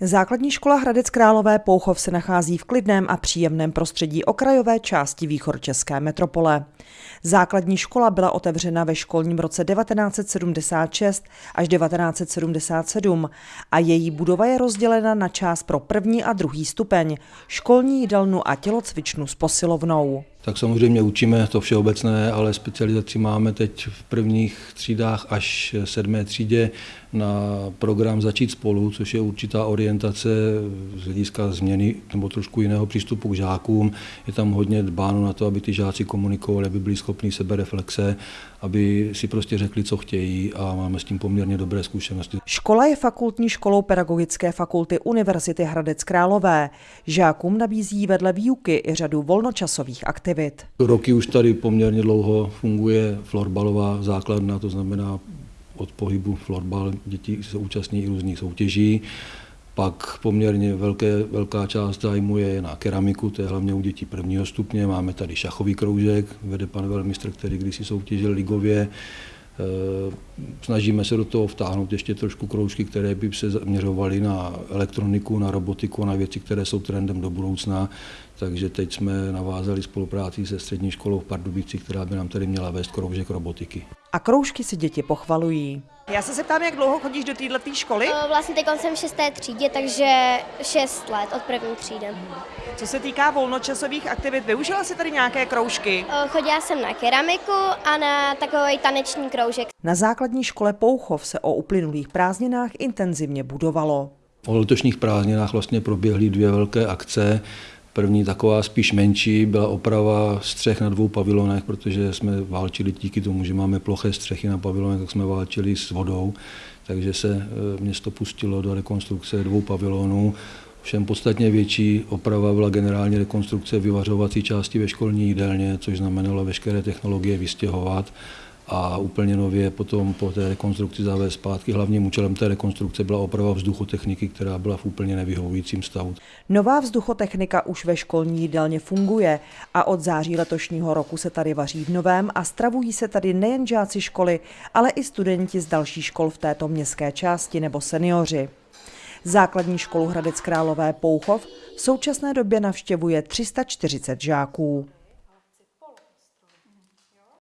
Základní škola Hradec Králové Pouchov se nachází v klidném a příjemném prostředí okrajové části východčeské metropole. Základní škola byla otevřena ve školním roce 1976 až 1977 a její budova je rozdělena na část pro první a druhý stupeň, školní jídelnu a tělocvičnu s posilovnou. Tak samozřejmě učíme to všeobecné, ale specializaci máme teď v prvních třídách až sedmé třídě na program Začít spolu, což je určitá orientace z hlediska změny nebo trošku jiného přístupu k žákům. Je tam hodně dbáno na to, aby ty žáci komunikovali, aby byli schopni sebereflexe, aby si prostě řekli, co chtějí a máme s tím poměrně dobré zkušenosti. Škola je fakultní školou Pedagogické fakulty Univerzity Hradec Králové. Žákům nabízí vedle výuky i řadu volnočasových aktivit. Roky už tady poměrně dlouho funguje florbalová základna, to znamená od pohybu florbal děti se účastní i různých soutěží. Pak poměrně velké, velká část zájmu je na keramiku, to je hlavně u dětí prvního stupně. Máme tady šachový kroužek, vede pan velmistr, který kdysi soutěžil ligově. Eh, snažíme se do toho vtáhnout ještě trošku kroužky, které by se zaměřovaly na elektroniku, na robotiku, na věci, které jsou trendem do budoucna. Takže teď jsme navázali spolupráci se střední školou v Pardubicích, která by nám tady měla vést kroužek robotiky. A kroužky si děti pochvalují. Já se zeptám, jak dlouho chodíš do této školy? Vlastně teď jsem v šesté třídě, takže šest let od první třídy. Co se týká volnočasových aktivit, využila jsi tady nějaké kroužky? Chodila jsem na keramiku a na takový taneční kroužek. Na základní škole Pouchov se o uplynulých prázdninách intenzivně budovalo. O letošních prázdninách vlastně proběhly dvě velké akce. První taková spíš menší byla oprava střech na dvou pavilonech, protože jsme válčili díky tomu, že máme ploché střechy na pavilonech, tak jsme válčili s vodou, takže se e, město pustilo do rekonstrukce dvou pavilonů. Všem podstatně větší oprava byla generální rekonstrukce vyvařovací části ve školní jídelně, což znamenalo veškeré technologie vystěhovat a úplně nově potom po té rekonstrukci zavést zpátky. Hlavním účelem té rekonstrukce byla oprava vzduchotechniky, která byla v úplně nevyhovujícím stavu. Nová vzduchotechnika už ve školní jídelně funguje a od září letošního roku se tady vaří v novém a stravují se tady nejen žáci školy, ale i studenti z dalších škol v této městské části nebo seniori. Základní školu Hradec Králové Pouchov v současné době navštěvuje 340 žáků.